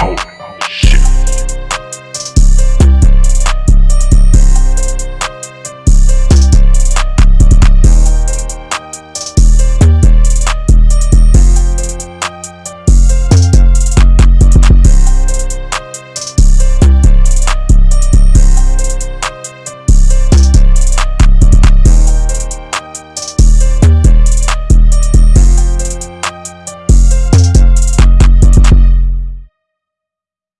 out.